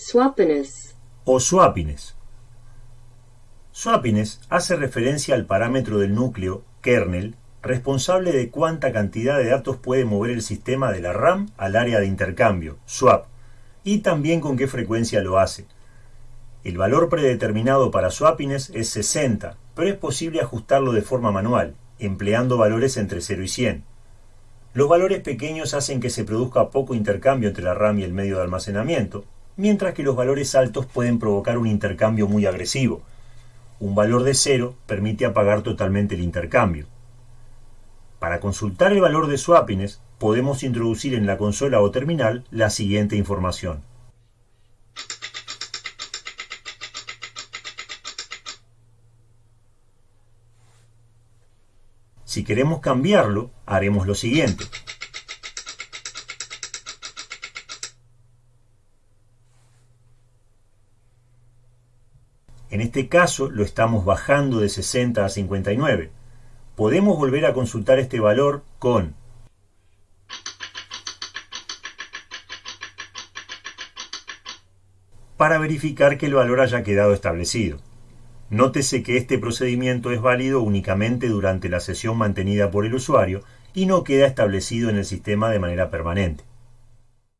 Swappiness. o swapines. Swapines hace referencia al parámetro del núcleo, kernel, responsable de cuánta cantidad de datos puede mover el sistema de la RAM al área de intercambio, swap, y también con qué frecuencia lo hace. El valor predeterminado para swapines es 60, pero es posible ajustarlo de forma manual, empleando valores entre 0 y 100. Los valores pequeños hacen que se produzca poco intercambio entre la RAM y el medio de almacenamiento, mientras que los valores altos pueden provocar un intercambio muy agresivo. Un valor de 0 permite apagar totalmente el intercambio. Para consultar el valor de swapines, podemos introducir en la consola o terminal la siguiente información. Si queremos cambiarlo, haremos lo siguiente. En este caso lo estamos bajando de 60 a 59. Podemos volver a consultar este valor con para verificar que el valor haya quedado establecido. Nótese que este procedimiento es válido únicamente durante la sesión mantenida por el usuario y no queda establecido en el sistema de manera permanente.